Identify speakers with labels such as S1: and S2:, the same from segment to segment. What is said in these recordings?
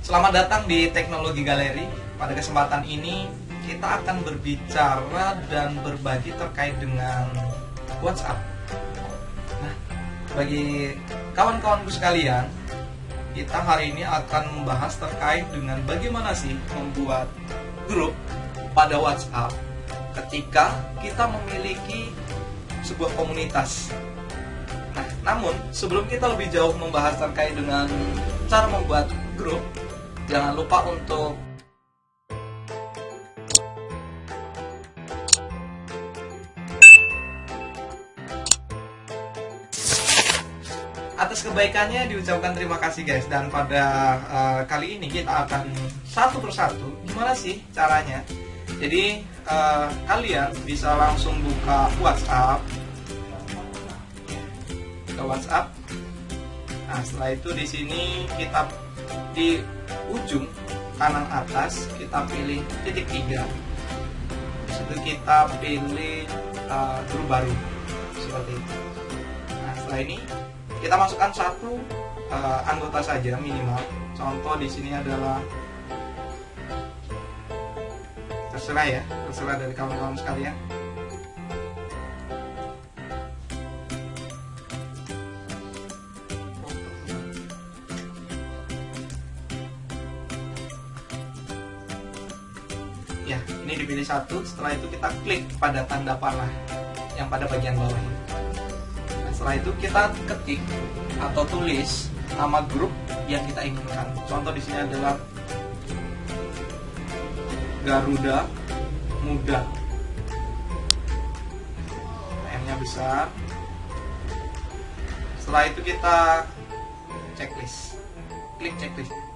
S1: Selamat datang di Teknologi Galeri. Pada kesempatan ini kita akan berbicara dan berbagi terkait dengan WhatsApp. Nah, bagi kawan-kawanku sekalian, kita hari ini akan membahas terkait dengan bagaimana sih membuat grup pada WhatsApp ketika kita memiliki sebuah komunitas. Nah, namun sebelum kita lebih jauh membahas terkait dengan cara membuat grup, jangan lupa untuk atas kebaikannya diucapkan terima kasih guys. Dan pada uh, kali ini kita akan satu persatu gimana sih caranya? Jadi uh, kalian bisa langsung buka WhatsApp. Ke WhatsApp nah setelah itu di sini kita di ujung kanan atas kita pilih titik tiga. Di situ kita pilih uh, baru. Seperti itu. Nah setelah ini kita masukkan satu uh, anggota saja minimal. Contoh di sini adalah terserah ya terserah dari kawan-kawan sekalian ya ini dipilih satu setelah itu kita klik pada tanda panah yang pada bagian bawah ini setelah itu kita ketik atau tulis nama grup yang kita inginkan. Contoh di sini adalah Garuda Muda. M-nya besar. Setelah itu kita checklist. Klik checklist.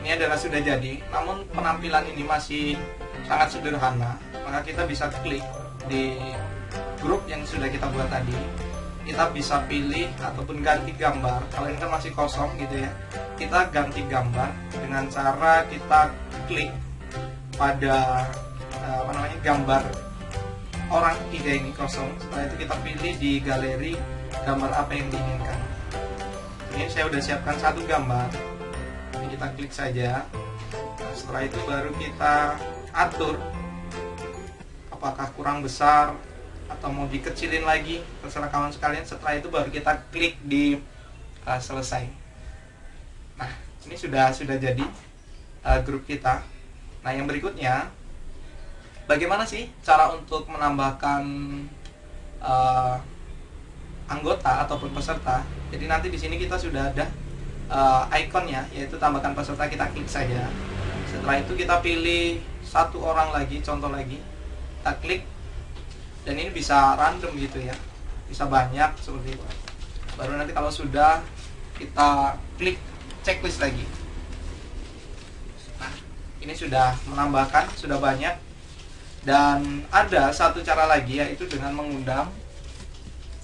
S1: Ini adalah sudah jadi, namun penampilan ini masih sangat sederhana. Maka kita bisa klik di grup yang sudah kita buat tadi. Kita bisa pilih ataupun ganti gambar. Kalau ini kan masih kosong gitu ya. Kita ganti gambar dengan cara kita klik pada eh, apa namanya gambar orang tiga ini kosong. Setelah itu kita pilih di galeri gambar apa yang diinginkan. Ini saya sudah siapkan satu gambar kita klik saja. Nah, setelah itu baru kita atur apakah kurang besar atau mau dikecilin lagi. Terserah kawan sekalian. Setelah itu baru kita klik di uh, selesai. Nah ini sudah sudah jadi uh, grup kita. Nah yang berikutnya bagaimana sih cara untuk menambahkan uh, anggota ataupun peserta? Jadi nanti di sini kita sudah ada uh, ikonnya yaitu tambahkan peserta kita klik saja. Setelah itu kita pilih satu orang lagi contoh lagi. Kita klik dan ini bisa random gitu ya. Bisa banyak seperti itu. Baru nanti kalau sudah kita klik checklist lagi. Nah ini sudah menambahkan sudah banyak. Dan ada satu cara lagi yaitu dengan mengundang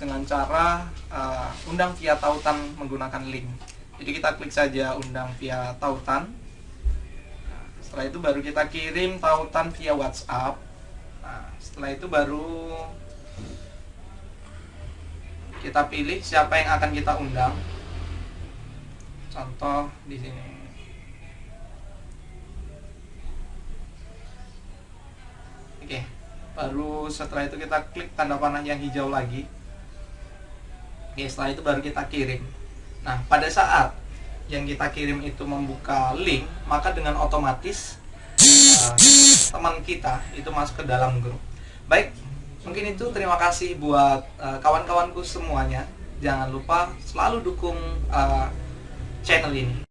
S1: dengan cara uh, undang via tautan menggunakan link jadi kita klik saja undang via tautan. Nah, setelah itu baru kita kirim tautan via WhatsApp. Setelah itu baru kita pilih siapa yang akan kita undang. Contoh di sini. Oke baru setelah itu kita klik tanda panah yang hijau lagi. Oke setelah itu baru kita kirim nah pada saat yang kita kirim itu membuka link maka dengan otomatis uh, teman kita itu masuk ke dalam grup Baik, mungkin itu terima kasih buat uh, kawan-kawanku semuanya. Jangan lupa selalu dukung uh, channel ini.